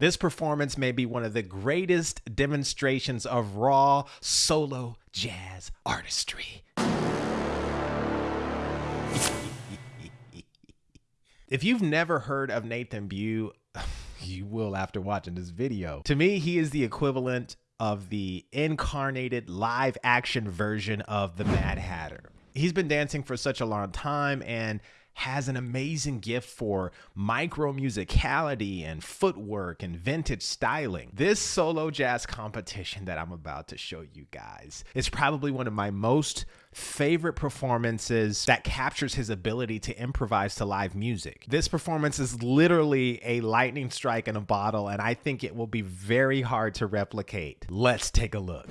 This performance may be one of the greatest demonstrations of raw solo jazz artistry. if you've never heard of Nathan Bugh, you will after watching this video. To me, he is the equivalent of the incarnated live action version of the Mad Hatter. He's been dancing for such a long time and has an amazing gift for micro musicality and footwork and vintage styling. This solo jazz competition that I'm about to show you guys is probably one of my most favorite performances that captures his ability to improvise to live music. This performance is literally a lightning strike in a bottle, and I think it will be very hard to replicate. Let's take a look.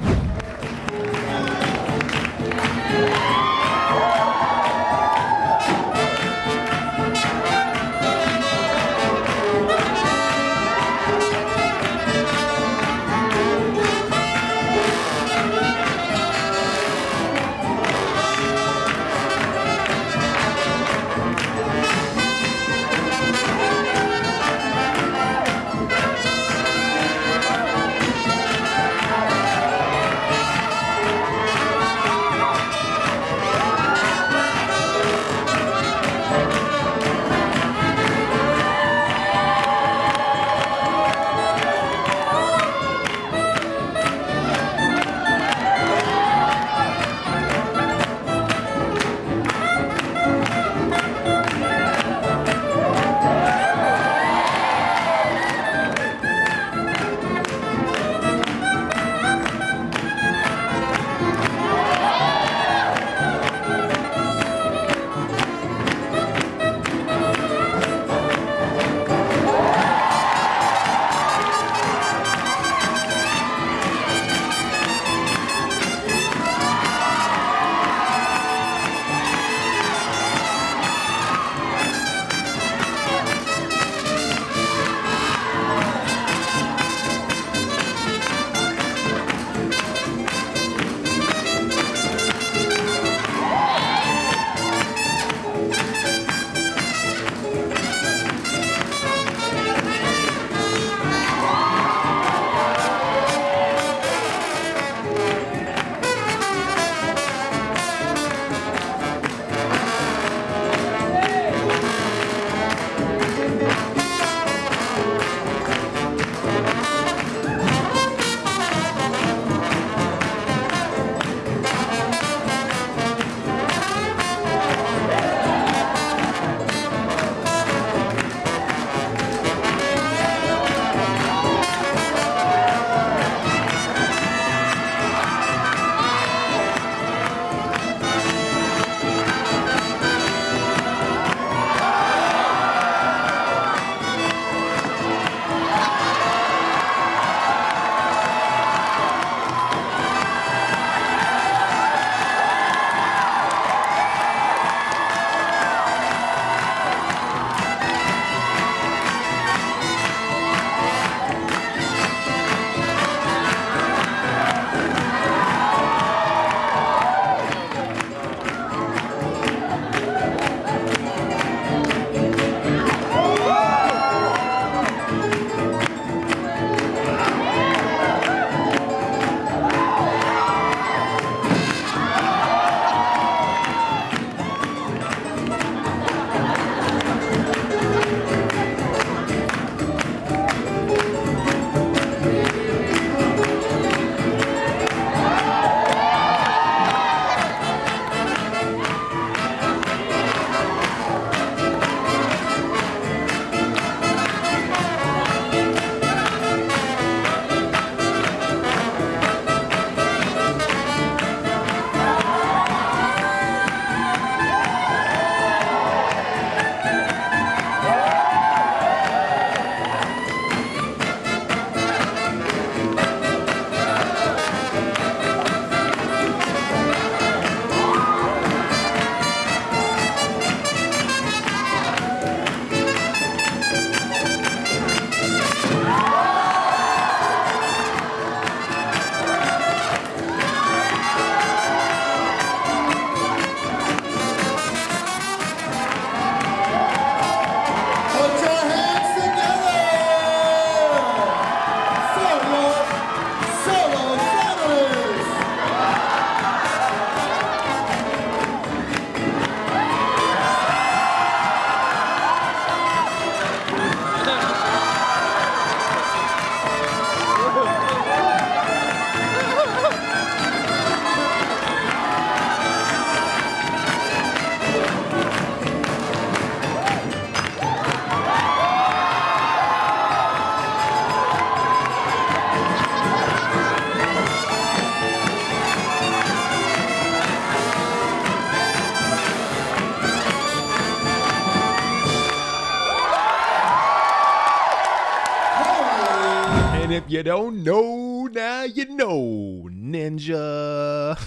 If you don't know, now you know, Ninja.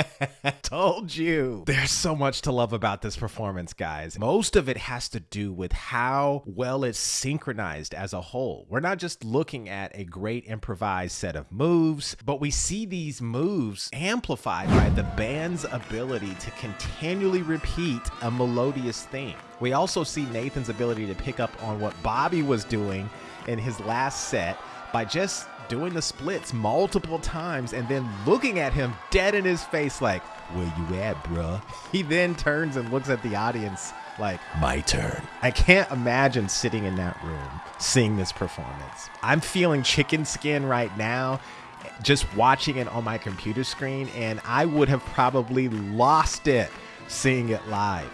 Told you. There's so much to love about this performance, guys. Most of it has to do with how well it's synchronized as a whole. We're not just looking at a great improvised set of moves, but we see these moves amplified by the band's ability to continually repeat a melodious theme. We also see Nathan's ability to pick up on what Bobby was doing in his last set by just doing the splits multiple times and then looking at him dead in his face like, where you at, bruh? He then turns and looks at the audience like, my turn. I can't imagine sitting in that room seeing this performance. I'm feeling chicken skin right now just watching it on my computer screen and I would have probably lost it seeing it live.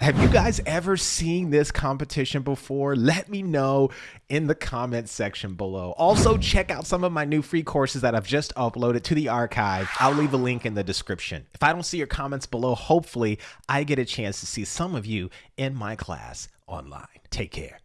Have you guys ever seen this competition before? Let me know in the comment section below. Also, check out some of my new free courses that I've just uploaded to the archive. I'll leave a link in the description. If I don't see your comments below, hopefully I get a chance to see some of you in my class online. Take care.